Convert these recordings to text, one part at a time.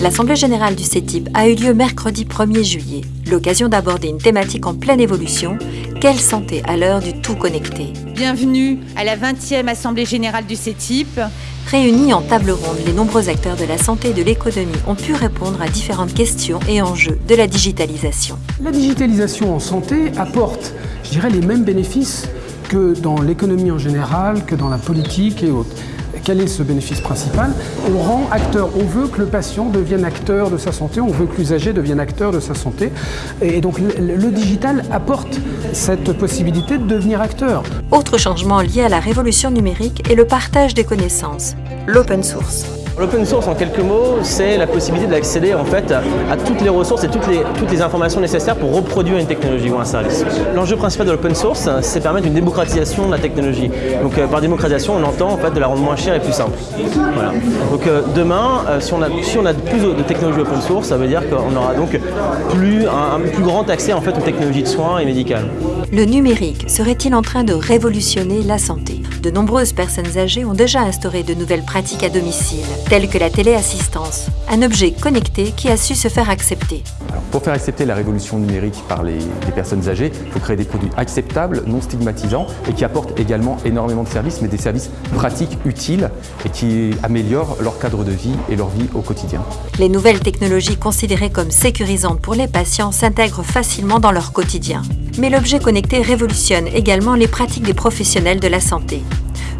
L'Assemblée générale du CETIP a eu lieu mercredi 1er juillet, l'occasion d'aborder une thématique en pleine évolution, quelle santé à l'heure du tout connecté Bienvenue à la 20e Assemblée générale du CETIP. Réunis en table ronde, les nombreux acteurs de la santé et de l'économie ont pu répondre à différentes questions et enjeux de la digitalisation. La digitalisation en santé apporte, je dirais, les mêmes bénéfices que dans l'économie en général, que dans la politique et autres. Quel est ce bénéfice principal On rend acteur, on veut que le patient devienne acteur de sa santé, on veut que l'usager devienne acteur de sa santé. Et donc le, digital apporte cette possibilité de devenir acteur. Autre changement lié à la révolution numérique est le partage des connaissances, l'open source. L'open source, en quelques mots, c'est la possibilité d'accéder en fait à toutes les ressources et toutes les, toutes les informations nécessaires pour reproduire une technologie ou un service. L'enjeu principal de l'open source, c'est permettre une démocratisation de la technologie. Donc euh, par démocratisation, on entend en fait de la rendre moins chère et plus simple. Voilà. Donc euh, demain, euh, si, on a, plus de technologies open source, ça veut dire qu'on aura donc plus, un, un, plus grand accès en fait aux technologies de soins et médicales. Le numérique serait-il en train de révolutionner la santé? De nombreuses personnes âgées ont déjà instauré de nouvelles pratiques à domicile telle que la téléassistance, un objet connecté qui a su se faire accepter. Alors, pour faire accepter la révolution numérique par les, les, personnes âgées, il faut créer des produits acceptables, non stigmatisants et qui apportent également énormément de services, mais des services pratiques, utiles et qui améliorent leur cadre de vie et leur vie au quotidien. Les nouvelles technologies considérées comme sécurisantes pour les patients s'intègrent facilement dans leur quotidien. Mais l'objet connecté révolutionne également les pratiques des professionnels de la santé.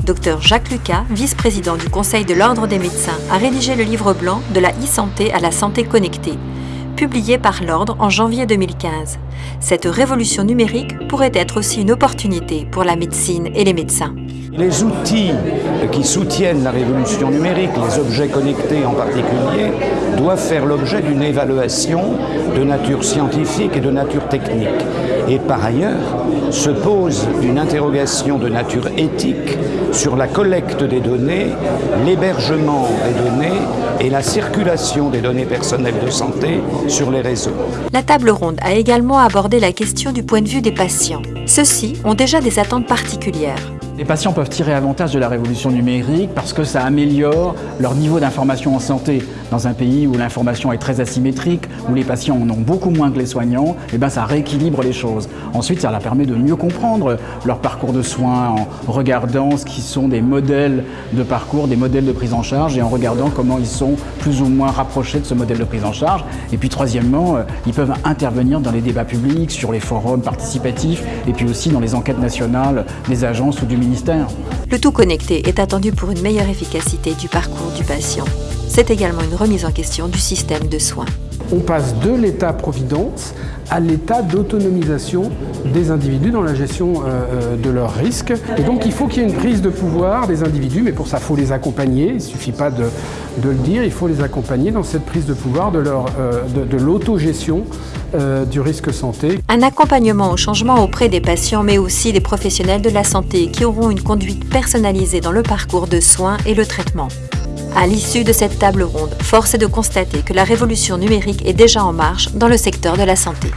Dr Jacques Lucas, vice-président du Conseil de l'Ordre des médecins, a rédigé le livre blanc De la e-santé à la santé connectée, publié par l'Ordre en janvier 2015. Cette révolution numérique pourrait être aussi une opportunité pour la médecine et les médecins. Les outils qui soutiennent la révolution numérique, les objets connectés en particulier, doivent faire l'objet d'une évaluation de nature scientifique et de nature technique. Et par ailleurs, se pose une interrogation de nature éthique sur la collecte des données, l'hébergement des données et la circulation des données personnelles de santé sur les réseaux. La table ronde a également abordé la question du point de vue des patients. Ceux-ci ont déjà des attentes particulières. Les patients peuvent tirer avantage de la révolution numérique parce que ça améliore leur niveau d'information en santé. Dans un pays où l'information est très asymétrique, où les patients en ont beaucoup moins que les soignants, et ben ça rééquilibre les choses. Ensuite, ça leur permet de mieux comprendre leur parcours de soins en regardant ce qui sont des modèles de parcours, des modèles de prise en charge et en regardant comment ils sont plus ou moins rapprochés de ce modèle de prise en charge. Et puis troisièmement, ils peuvent intervenir dans les débats publics, sur les forums participatifs et puis aussi dans les enquêtes nationales des agences ou du ministère. Le tout connecté est attendu pour une meilleure efficacité du parcours du patient. C'est également une remise en question du système de soins. On passe de l'état-providence à l'état d'autonomisation des individus dans la gestion euh, de leurs risques. Et donc il faut qu'il y ait une prise de pouvoir des individus, mais pour ça il faut les accompagner, il ne suffit pas de, de, le dire, il faut les accompagner dans cette prise de pouvoir de, leur, euh, de l'autogestion euh. Un accompagnement au changement auprès des patients, mais aussi des professionnels de la santé qui auront une conduite personnalisée dans le parcours de soins et le traitement. À l'issue de cette table ronde, force est de constater que la révolution numérique est déjà en marche dans le secteur de la santé.